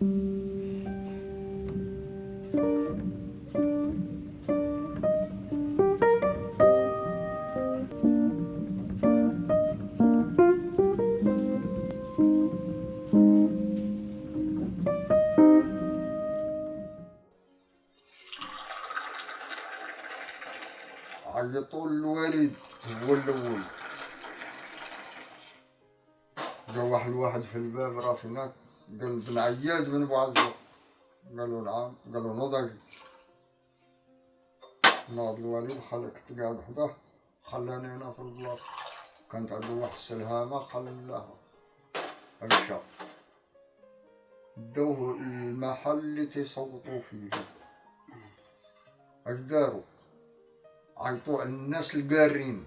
عيطوا الوالد هو الأول. جا واحد واحد في الباب راه فينا قال بن عياد بن بوعزة قالوا نعم. قالوا نضج ناض الوالد خلى كنت قاعد حداه خلاني هنا في البلاصة كانت عنده واحد السلهامة خلاها مشى دوه المحل اللي تيصوتوا فيه. اش داروا عيطوا على الناس القارين.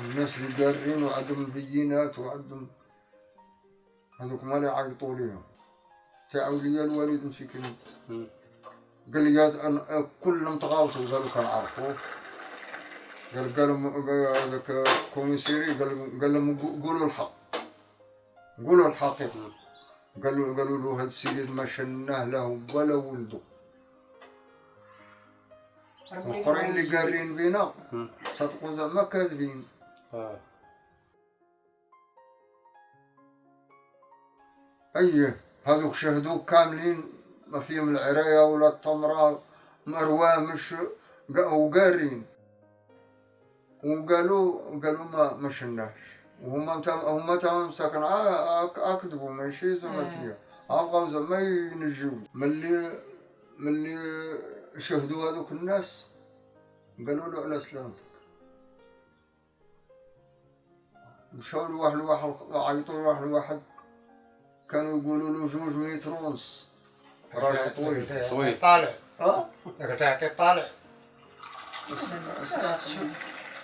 الناس القارين وعندهم البينات وعندهم هذوك ما اللي عيطوا ليهم. تعاود لي الوالد مسكين قال لي يا أنا كلهم تغاوتوا قالوا كنعرفوه قال قالوا هذاك كوميسيري قال قال لهم قولوا الحق. قولوا الحقيقة قالوا قالوا له هذا السيد ما شناه له ولا ولده الآخرين اللي قارين بينا صدقوا زعما كاذبين. صح إيه هذوك شهدوا كاملين ما فيهم العرايه ولا التمرة مرواه مش قا- وقارين. وقالوا قالوا ما ما شناش. وهما تم هما تمام ساكن. أكذبوا ماشي زعما تيا ابغاو زعما ينجيو ملي ملي شهدوا هذوك الناس قالوا له على سلامتك. مشاو لواحد لواحد عيطوا لواحد لواحد. كانوا يقولوا له جوج متر ونص راجل طويل. طويل. طالع. ها؟ ذاك تعطي الطالع؟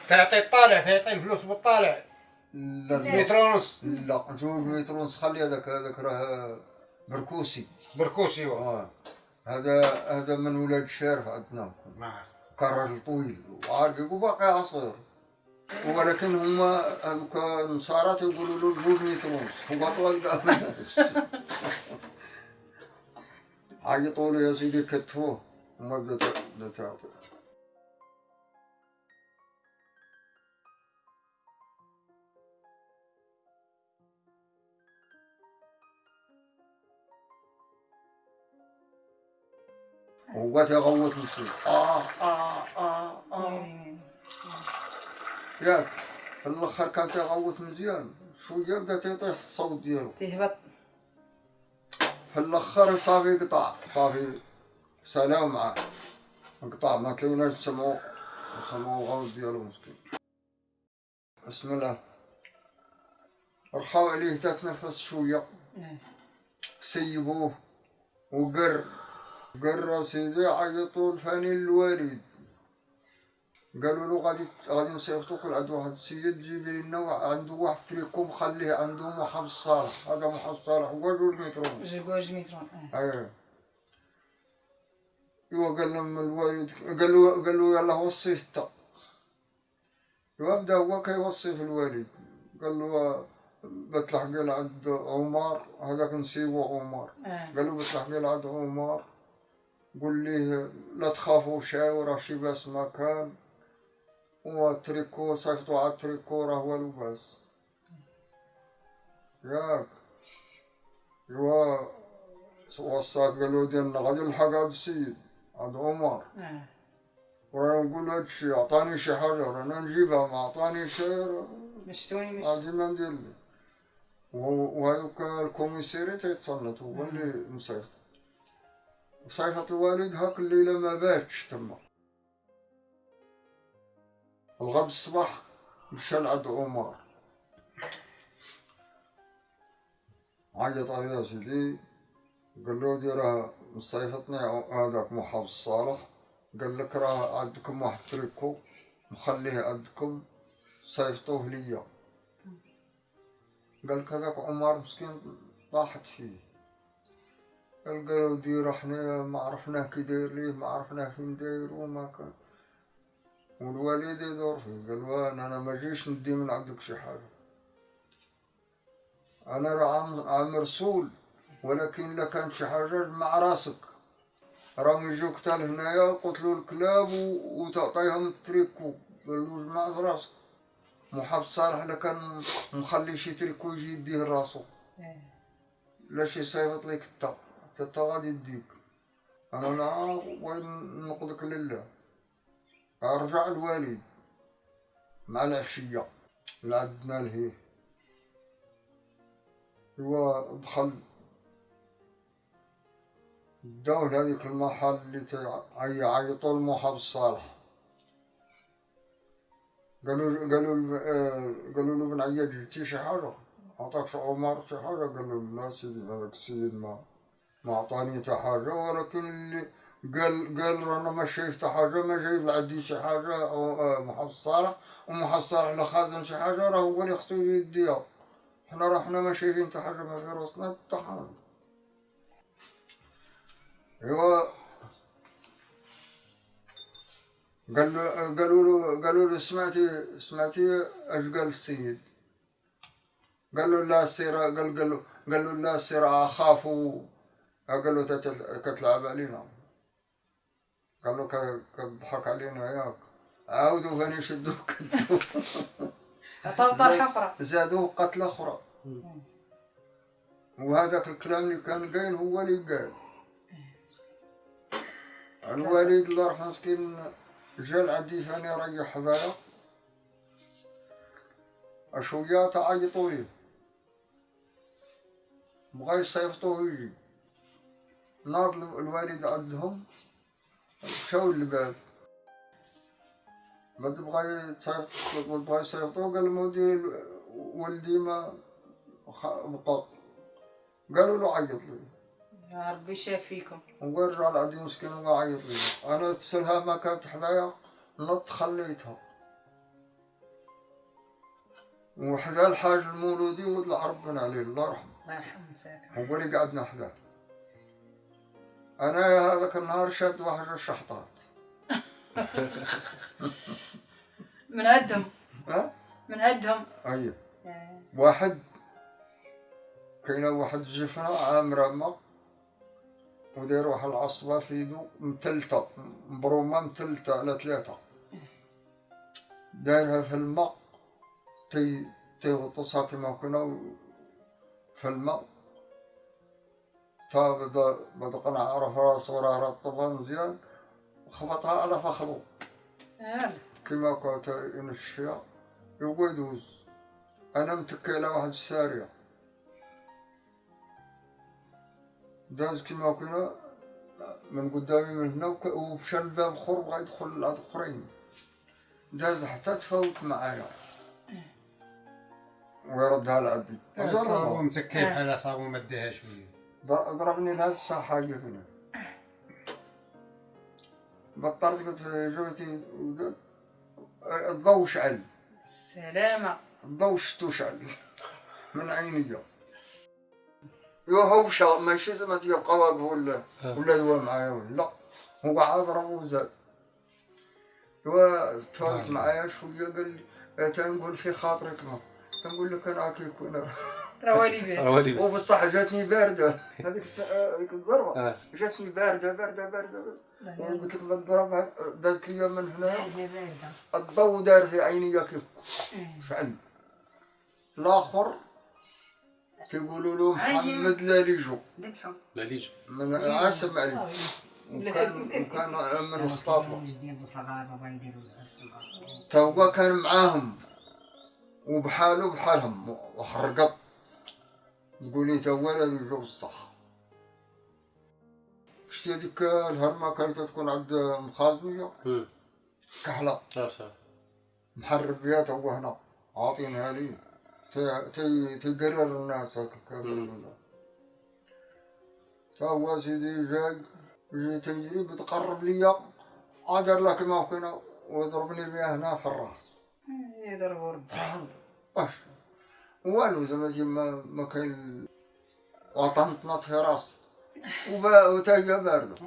تعطي الطالع تعطي الفلوس بالطالع. لا لا. متر ونص لا جوج متر ونص خلي هذاك هذاك راه بركوسي. بركوسي هو. آه. هذا هذا من ولاد الشارع عندنا. نعم. كان راجل طويل. وعارق وباقي عصير. ولكن هما هذوك النصارى تيقولوا له جوج متر ونص هو طول قام الناس عيطوا له يا سيدي كتفوه وما بدا بدا تعطي هو تيغوت نفسه آه آه آه آه ياك في الأخر كان تيغوت مزيان. شوية بدأ تيطيح الصوت ديالو. تهبط. في الأخر صافي قطع. صافي. سلام معاه. انقطع ما تلاقيناش نسمعو. نسمعو غوت ديالو مسكين. بسم الله. رخاو عليه تتنفس شوية. سيبوه. وقر. قر سيدي عيطوا الفاني الوالد. قالوا له غادي غادي نصيفطو كل عند واحد السيد جيب لنا عنده واحد تريكو مخليه عنده محافظ صالح. هذا محافظ صالح هو جوج متر ونص جوج مترون آه إيه. إيوا قال لهم الوالد قال له قال له يلا وصيه انت ايوا بدا هو كيوصي في الوالد. قال له بتلحق عند عمر هذاك نسيبو عمر. آه قال له بتلحق عند عمر قول ليه لا تخافوا شاي راه شي باس ما وتريكو صيفطوا على التريكو راه والو باس ياك. ايوا وصاك قالوا ديالنا غادي نلحق هاد السيد عند عمر. آه وراه نقول هادشي عطاني شي حاجة رانا نجيبها ما عطاني شي مشتوني مش غادي ما ندير لي وهذوك الكوميسيري تيتصنت هو اللي مصيفط. صيفط الوالد هاك الليلة ما باتش تما. الغد الصباح مشى لعند عمر. عيط عليه سيدي قال له دي راه مصيفطني هذاك محافظ صالح. قال لك راه عندكم واحد تريكو مخليه عندكم صيفطوه ليا. قال لك هذاك عمر مسكين طاحت فيه. قال قالوا دير إحنا ما عرفناه كي داير ليه ما عرفناه فين داير وما كان والوالد يدور فيه قال له أنا ما جيش ندي من عندك شي حاجة. أنا راه عام رسول ولكن إلا كانت شي حاجة مع راسك. راهم يجوك حتى لهنايا قتلوا الكلاب وتعطيهم التريكو قال له جمع راسك. محافظ صالح إلا كان مخلي شي تريكو يجي يديه راسو. إيه. لا شي صيفط ليك انت انت تا غادي يديك. أنا لا وين نقضك لله؟ ارجع الوالد. مع العشية لعدنا لهيه هو دخل. داو لهذيك المحل اللي تعيطوا المحافظ صالح. قالوا قالوا له- آه، قالوا له بن عياد جبتي شي حاجة؟ عطاك شي عمر شي حاجة؟ قال له لا سيدي هذاك السيد ما ما عطاني حتى حاجة. ولكن اللي قال قال أنا ما شايف حتى حاجة ما جايب لعندي شي حاجة أو محافظ صالح صالح خازن شي حاجة راه هو اللي خصو يديها. حنا راه حنا ما شايفين حتى حاجة ما في راسنا حتى حاجة. أيوا. قال له قالوا له قالوا له سمعتي سمعتي اش قال السيد؟ قال له لا السيرة قال قال له قال له لا السيرة اخاف و- قال له تت- كتلعب علينا. قال له ك- كتضحك علينا ياك عاودوا فاني كتلوه عطاو طرحة أخرى. زادوه قتلة أخرى. وهذاك الكلام اللي كان قايل هو اللي قال. الوالد الله يرحمه مسكين جا لعندي فاني ريح حذايا شوية تعيطوا لي. بغا يصيفطوه يجي ناض ال- الوالد عندهم. مشاو للباب بعد. بغا يتصيفط بغا يصيفطوه قال المودي ولدي ما بقى قالوا له عيط لي. يا ربي شافيكم ونرجع العدي مسكين وعيط لي. أنا تسلها ما كانت حدايا نط خليتها وحدا الحاج المولودي ولد العرب بن علي الله يرحمه. الله يرحمه مساك. هو اللي قعدنا حداه أنا هذاك النهار شاد واحد الشحطات. من عندهم. ها؟ من عندهم. أي. واحد كاينة واحد الجفنة عامرة ما وداير واحد العصبة في يدو متلتة مبرومة متلتة على ثلاثة دايرها في الماء تي تيغطسها كما كنا في الماء. تا بدا بدا قنع عرف راسو راه رطبها مزيان خبطها على فخذو يلا كما كنت ينش فيها يبغى يدوز. أنا متكي على واحد السارية. داز كما كنا من قدامي من هنا ومشى الباب خر بغا يدخل لعند أخرين. داز حتى تفاوت معايا. ويردها لعندي. صابو وجربها. متكي بحال صابو مديها شوية ضر- ضربني الساعة حاجة هنا. بطلت قلت جوتي الضوء شعل السلامة. الضوء شتو شعل من عيني يو هو شا ماشي زعما تيبقى واقف ولا ولا هو معايا ولا لا. هو ضربه وزاد. هو تفاوت معايا شوية قال لي تنقول في خاطرك ما. تنقول لك أنا كي يكون روالي بس روالي بس وبصح جاتني باردة. هذيك هذيك الضربة. آه. جاتني باردة باردة باردة. وقلت لك بضربها دازت لي من هنا. الضوء دار في عيني كيف شعل الآخر تيقولوا له محمد لاليجو ذبحوا لا ليجو. من عاصم علي وكان وكان من الخطابة. تا هو كان معاهم. وبحاله بحالهم. وحرقط تقولي تا هو لاليجو بصح شتي هذيك الهرمة كانت تكون عند مخازنية كحلة. عرفتها محرب فيها تو هنا. عاطينها لي. تي- تي- تقرر الناس هاك الكافر بالله تا هو سيدي جاي جاي تجري بتقرب ليا. عادر لك ما كنا وضربني بها هنا في الرأس. يضربوا ربي. واش والو زعما زي ما ما كاين وطنطنط في راس وبا- وتايا باردة.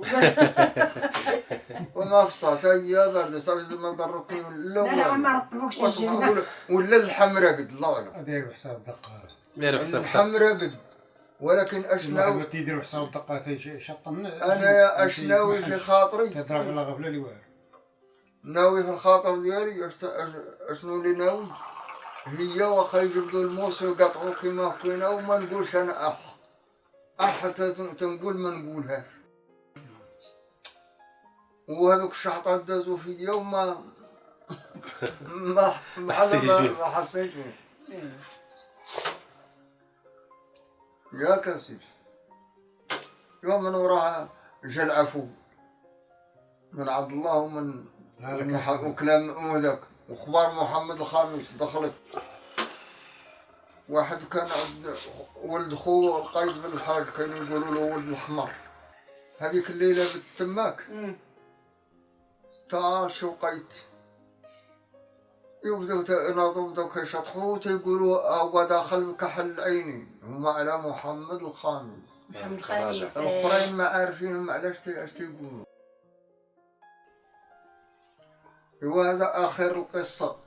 وما قصة تايا باردة. صافي ما ضرتني لا لا لا ما رطبوكش ولا ولا الحمراء قد الله أعلم. داير حساب دقة. داير حساب الحمراء قد. ولكن الواحد اشناو ما تيدير حساب دقة تيجي شطن أنا يا اشناوي في خاطري؟ تضرب على غفلة اللي واعر ناوي في الخاطر ديالي أشنو اللي ناوي؟ هي واخا يجبدوا الموس ويقطعوا كيما كوينا وما نقولش أنا أح. أح تنقول ما نقولهاش وهذوك الشحطات دازوا فيا وما ما ما حسيتيش ما- بيه. ما حسيت بيه يا كاسير يوم من وراها جا العفو من عبد الله ومن وكلام وذاك. واخبار محمد الخامس دخلت. واحد كان عند ولد خوه القايد بن الحاج كانوا يقولوا له ولد الحمر هذيك الليلة بالتماك. تعال شو قيت يبدو يناضوا بداو كيشطحوا تيقولوا هو داخل بكحل عيني هما على محمد الخامس. محمد. الخامس. الأخرين ما عارفين علاش تي- اش تيقولوا. وهذا آخر القصة.